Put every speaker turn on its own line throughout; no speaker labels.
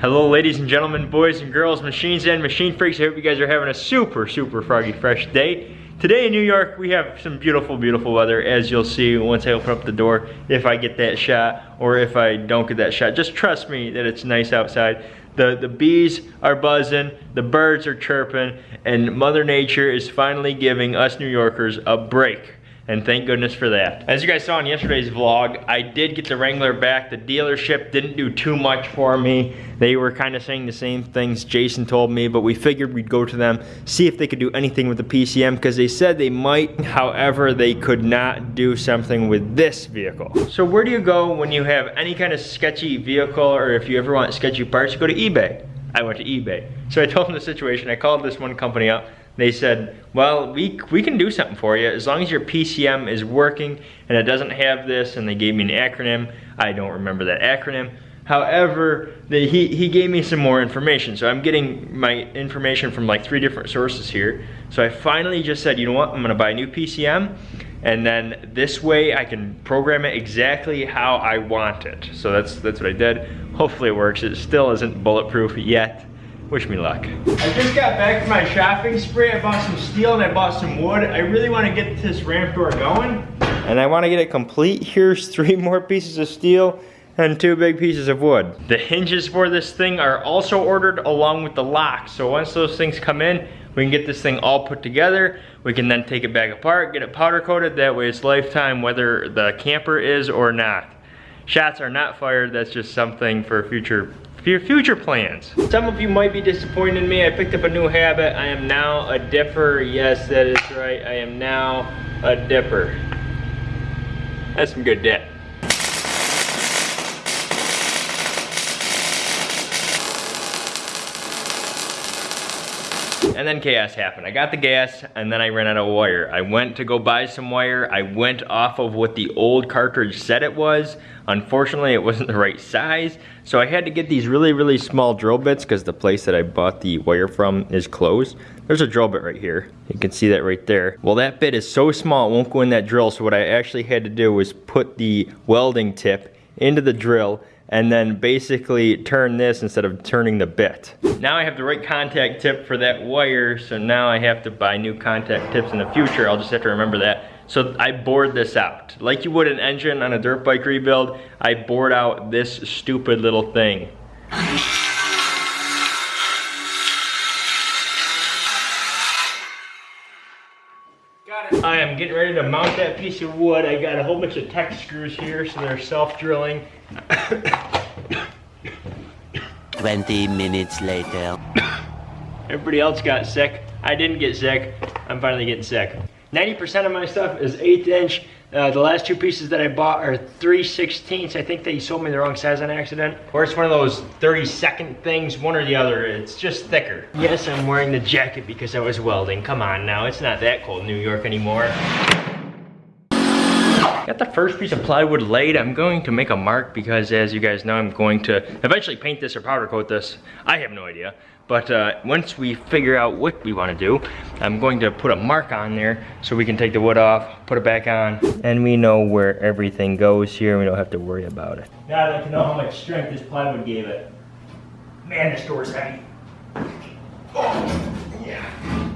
Hello ladies and gentlemen, boys and girls, machines and machine freaks. I hope you guys are having a super, super froggy fresh day. Today in New York, we have some beautiful, beautiful weather, as you'll see once I open up the door, if I get that shot, or if I don't get that shot. Just trust me that it's nice outside. The, the bees are buzzing, the birds are chirping, and Mother Nature is finally giving us New Yorkers a break and thank goodness for that. As you guys saw in yesterday's vlog, I did get the Wrangler back. The dealership didn't do too much for me. They were kind of saying the same things Jason told me, but we figured we'd go to them, see if they could do anything with the PCM, because they said they might, however, they could not do something with this vehicle. So where do you go when you have any kind of sketchy vehicle, or if you ever want sketchy parts, go to eBay. I went to eBay. So I told them the situation, I called this one company up, they said, well, we, we can do something for you as long as your PCM is working and it doesn't have this, and they gave me an acronym. I don't remember that acronym. However, the, he, he gave me some more information. So I'm getting my information from like three different sources here. So I finally just said, you know what, I'm gonna buy a new PCM and then this way I can program it exactly how I want it. So that's, that's what I did. Hopefully it works. It still isn't bulletproof yet, Wish me luck. I just got back from my shopping spree. I bought some steel and I bought some wood. I really want to get this ramp door going. And I want to get it complete. Here's three more pieces of steel and two big pieces of wood. The hinges for this thing are also ordered along with the lock. So once those things come in, we can get this thing all put together. We can then take it back apart, get it powder coated. That way it's lifetime whether the camper is or not. Shots are not fired. That's just something for future for your future plans. Some of you might be disappointed in me. I picked up a new habit. I am now a dipper. Yes, that is right. I am now a dipper. That's some good dip. Then chaos happened. I got the gas and then I ran out of wire. I went to go buy some wire. I went off of what the old cartridge said it was. Unfortunately, it wasn't the right size. So I had to get these really, really small drill bits because the place that I bought the wire from is closed. There's a drill bit right here. You can see that right there. Well, that bit is so small, it won't go in that drill. So what I actually had to do was put the welding tip into the drill and then basically turn this instead of turning the bit. Now I have the right contact tip for that wire, so now I have to buy new contact tips in the future. I'll just have to remember that. So I bored this out. Like you would an engine on a dirt bike rebuild, I bored out this stupid little thing. I am getting ready to mount that piece of wood. I got a whole bunch of Tek screws here, so they're self-drilling.
20 minutes later.
Everybody else got sick. I didn't get sick. I'm finally getting sick. 90% of my stuff is eighth inch. Uh, the last two pieces that I bought are 3 16ths. I think they sold me the wrong size on accident. Or it's one of those 30 second things, one or the other. It's just thicker. Yes, I'm wearing the jacket because I was welding. Come on now, it's not that cold in New York anymore. Got the first piece of plywood laid. I'm going to make a mark because as you guys know, I'm going to eventually paint this or powder coat this. I have no idea. But uh, once we figure out what we want to do, I'm going to put a mark on there so we can take the wood off, put it back on, and we know where everything goes here. We don't have to worry about it. Now I'd like to know how much strength this plywood gave it. Man, this door's heavy. Oh, yeah.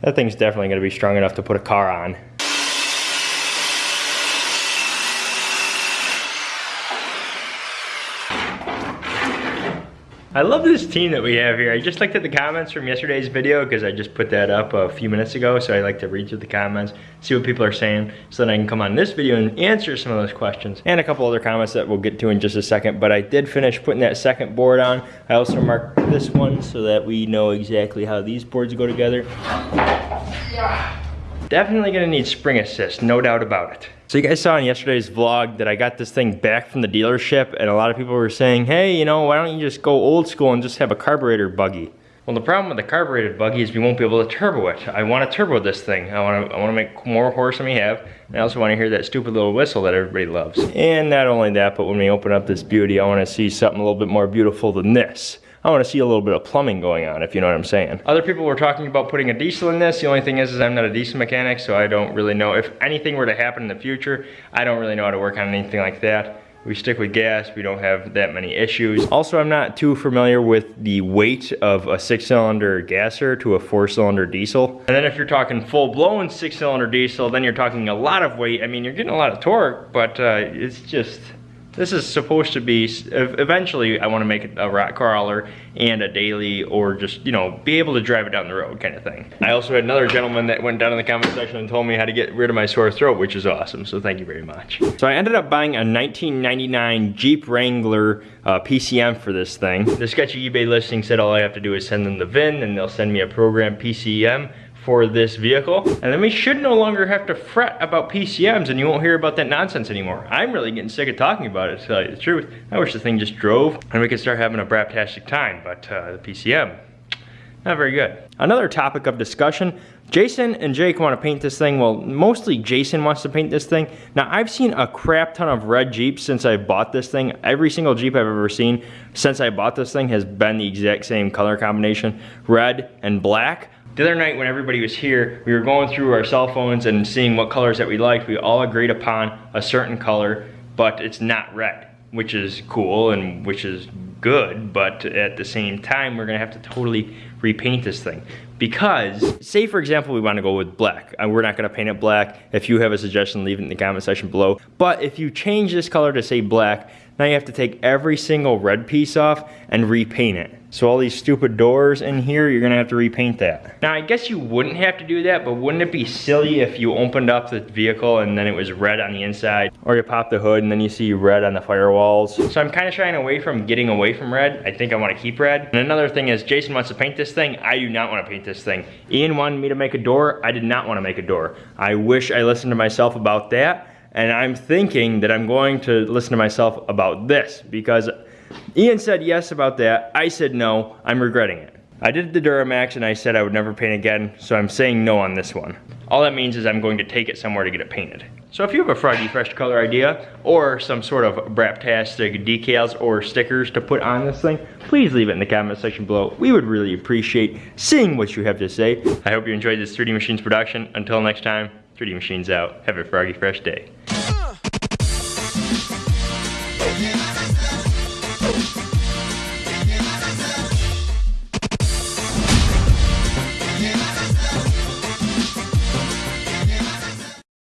That thing's definitely gonna be strong enough to put a car on. I love this team that we have here. I just looked at the comments from yesterday's video because I just put that up a few minutes ago. So I like to read through the comments, see what people are saying so that I can come on this video and answer some of those questions. And a couple other comments that we'll get to in just a second. But I did finish putting that second board on. I also marked this one so that we know exactly how these boards go together. Definitely gonna need spring assist, no doubt about it. So you guys saw in yesterday's vlog that I got this thing back from the dealership and a lot of people were saying, hey, you know, why don't you just go old school and just have a carburetor buggy? Well, the problem with the carbureted buggy is we won't be able to turbo it. I want to turbo this thing. I want to I want to make more horse than we have. And I also want to hear that stupid little whistle that everybody loves. And not only that, but when we open up this beauty, I want to see something a little bit more beautiful than this. I want to see a little bit of plumbing going on, if you know what I'm saying. Other people were talking about putting a diesel in this. The only thing is, is I'm not a diesel mechanic, so I don't really know. If anything were to happen in the future, I don't really know how to work on anything like that. We stick with gas, we don't have that many issues. Also, I'm not too familiar with the weight of a six cylinder gasser to a four cylinder diesel. And then if you're talking full blown six cylinder diesel, then you're talking a lot of weight. I mean, you're getting a lot of torque, but uh, it's just, this is supposed to be, eventually I want to make it a rock crawler and a daily or just, you know, be able to drive it down the road kind of thing. I also had another gentleman that went down in the comment section and told me how to get rid of my sore throat, which is awesome. So thank you very much. So I ended up buying a 1999 Jeep Wrangler uh, PCM for this thing. The sketchy eBay listing said all I have to do is send them the VIN and they'll send me a program PCM for this vehicle. And then we should no longer have to fret about PCMs and you won't hear about that nonsense anymore. I'm really getting sick of talking about it, to tell you the truth. I wish the thing just drove and we could start having a braptastic time, but uh, the PCM, not very good. Another topic of discussion, Jason and Jake want to paint this thing. Well, mostly Jason wants to paint this thing. Now, I've seen a crap ton of red Jeeps since I bought this thing. Every single Jeep I've ever seen since I bought this thing has been the exact same color combination, red and black. The other night when everybody was here, we were going through our cell phones and seeing what colors that we liked. We all agreed upon a certain color, but it's not red, which is cool and which is good, but at the same time, we're gonna have to totally repaint this thing. Because, say for example, we wanna go with black. and We're not gonna paint it black. If you have a suggestion, leave it in the comment section below. But if you change this color to say black, now you have to take every single red piece off and repaint it. So all these stupid doors in here, you're gonna have to repaint that. Now I guess you wouldn't have to do that, but wouldn't it be silly if you opened up the vehicle and then it was red on the inside? Or you pop the hood and then you see red on the firewalls. So I'm kinda shying away from getting away from red. I think I wanna keep red. And another thing is Jason wants to paint this thing. I do not wanna paint this thing. Ian wanted me to make a door. I did not wanna make a door. I wish I listened to myself about that and I'm thinking that I'm going to listen to myself about this because Ian said yes about that. I said no. I'm regretting it. I did the Duramax and I said I would never paint again, so I'm saying no on this one. All that means is I'm going to take it somewhere to get it painted. So if you have a Froggy Fresh color idea or some sort of Braptastic decals or stickers to put on this thing, please leave it in the comment section below. We would really appreciate seeing what you have to say. I hope you enjoyed this 3D Machines production. Until next time, 3D Machines out. Have a Froggy Fresh day.